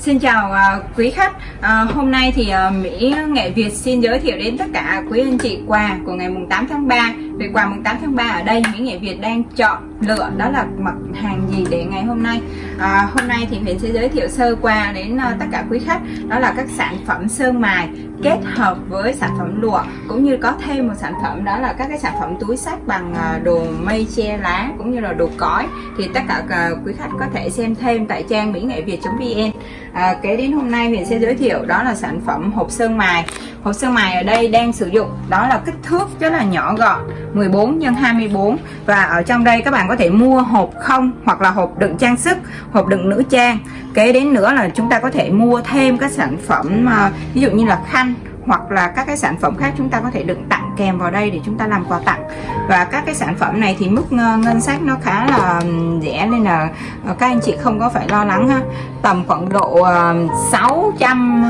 Xin chào uh, quý khách. Uh, Hôm nay thì uh, Mỹ Nghệ Việt xin giới thiệu đến tất cả quý anh chị quà của ngày mùng 8 tháng 3 Về quà mùng 8 tháng 3 ở đây Mỹ Nghệ Việt đang chọn Vâng lựa đó là mặt hàng gì để ngày hôm nay? À, Hôm nay thì mình sẽ giới thiệu sơ qua đến uh, tất cả quý khách. Đó là các sản phẩm sơn mài kết hợp với sản phẩm lụa Cũng như có thêm một sản phẩm đó là các cái sản phẩm túi sách bằng à, đồ mây che lá cũng như là đồ cói. Thì tất cả à, quý khách có thể xem thêm tại trang mỹ nghệ việt.vn à, kế đến hôm nay mình sẽ giới thiệu đó là sản phẩm hộp sơn mài. Hộp sơn mài ở đây đang sử dụng đó là kích thước rất là nhỏ gọn 14 x 24 và ở trong đây các bạn có thể mua hộp không hoặc là hộp đựng trang sức, hộp đựng nữ trang. Kế đến nữa là chúng ta có thể mua thêm các sản phẩm à, ví dụ như là khăn hoặc là các cái sản phẩm khác chúng ta có thể đựng tặng kèm vào đây để chúng ta làm quà tặng. Và các cái sản phẩm này thì mức ờ, ngân sách nó khá là rẻ nên là ờ, các anh chị không có phải lo lắng ha. Tầm khoảng độ ờ, 600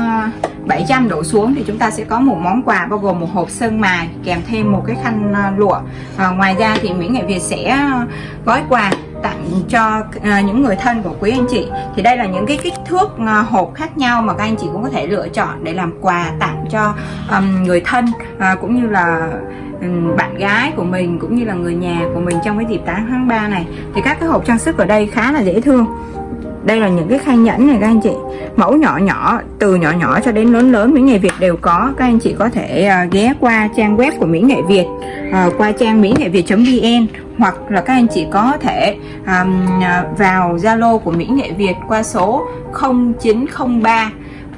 700 đổ xuống thì chúng ta sẽ có một món quà bao gồm một hộp sơn mài kèm thêm một cái khăn ờ, lụa. À, ngoài ra thì Mỹ Nghệ Việt sẽ ờ, gói quà tặng cho những người thân của quý anh chị. Thì đây là những cái kích thước hộp khác nhau mà các anh chị cũng có thể lựa chọn để làm quà tặng cho um, người thân uh, cũng như là bạn gái của mình cũng như là người nhà của mình trong cái dịp 8 tháng 3 này. Thì các cái hộp trang sức ở đây khá là dễ thương đây là những cái khay nhẫn này các anh chị. Mẫu nhỏ nhỏ từ nhỏ nhỏ cho đến lớn lớn Mỹ Nghệ Việt đều có. Các anh chị có thể uh, ghé qua trang web của Mỹ Nghệ Việt uh, qua trang mỹ nghệ việt.vn hoặc là các anh chị có thể um, vào Zalo của Mỹ Nghệ Việt qua số 0903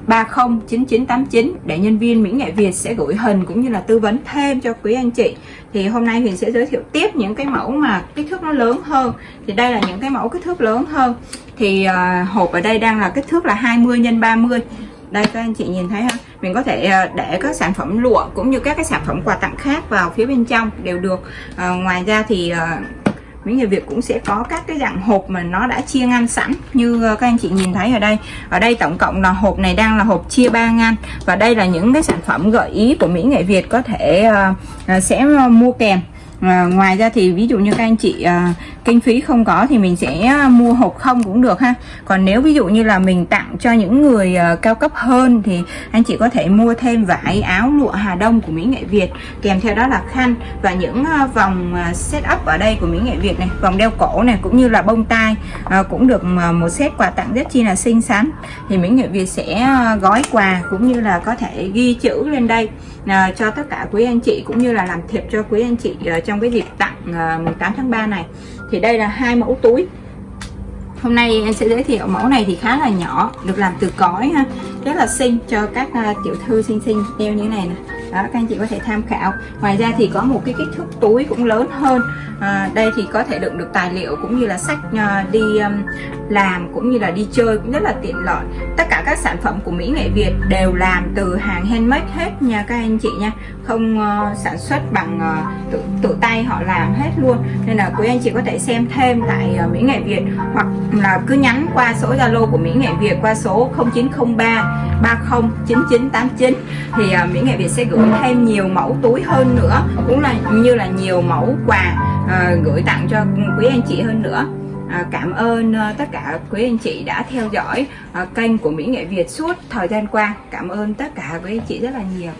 309989 để nhân viên Mỹ Nghệ Việt sẽ gửi hình cũng như là tư vấn thêm cho quý anh chị. Thì hôm nay mình sẽ giới thiệu tiếp những cái mẫu mà kích thước nó lớn hơn. Thì đây là những cái mẫu kích thước lớn hơn. Thì uh, hộp ở đây đang là kích thước là 20 x 30 đây các anh chị nhìn thấy ha? Mình có thể à, để các sản phẩm lụa cũng như các cái sản phẩm quà tặng khác vào phía bên trong đều được. À, ngoài ra thì à, Mỹ người Việt cũng sẽ có các cái dạng hộp mà nó đã chia ngăn sẵn như ờ, các anh chị nhìn thấy ở đây. Ở đây tổng cộng là hộp này đang là hộp chia ba ngăn và đây là những cái sản phẩm gợi ý của Mỹ Nghệ Việt có thể uh, sẽ mua kèm à, ngoài ra thì ví dụ như các anh chị à, kinh phí không có thì mình sẽ ờ, mua hộp không cũng được ha. Còn nếu ví dụ như là mình tặng cho những người à, cao cấp hơn thì anh chị có thể mua thêm vải áo lụa Hà Đông của Mỹ Nghệ Việt kèm theo đó là khăn và những à, vòng à, setup ở đây của Mỹ Nghệ Việt này vòng đeo cổ này cũng như là bông tai à, cũng được à, một set quà tặng rất chi là xinh xắn. Thì Mỹ Nghệ Việt sẽ à, gói quà cũng như là có thể ghi chữ lên đây à, cho tất cả quý anh chị cũng như là làm thiệp cho quý anh chị à, trong cái dịp tặng ờ, 18 tháng 3 này. Thì đây là hai mẫu túi. Hôm nay em sẽ giới thiệu mẫu này thì khá là nhỏ được làm từ cói ha. Rất là xinh cho các uh, tiểu thư xinh xinh đeo như thế này nè. Đó các anh chị có thể tham khảo. Ngoài ra thì có một cái kích thước túi cũng lớn hơn. À, đây thì có thể đựng được tài liệu cũng như là sách uh, đi um, làm cũng như là đi chơi cũng rất là tiện lợi. Tất cả các sản phẩm của Mỹ Nghệ Việt đều làm từ hàng handmade hết nha các anh chị nha. Không uh, sản xuất bằng uh, tự, tự tay họ làm hết luôn. Nên là quý anh chị có thể xem thêm tại uh, Mỹ Nghệ Việt hoặc là cứ nhắn qua số Zalo của Mỹ Nghệ Việt qua số 0903 309989 thì uh, Mỹ Nghệ Việt sẽ gửi thêm nhiều mẫu túi hơn nữa cũng là như là nhiều mẫu quà uh, gửi tặng cho quý anh chị hơn nữa. À, cảm ơn ờ, tất cả quý anh chị đã theo dõi ờ, kênh của Mỹ Nghệ Việt suốt thời gian qua. Cảm ơn tất cả quý anh chị rất là nhiều.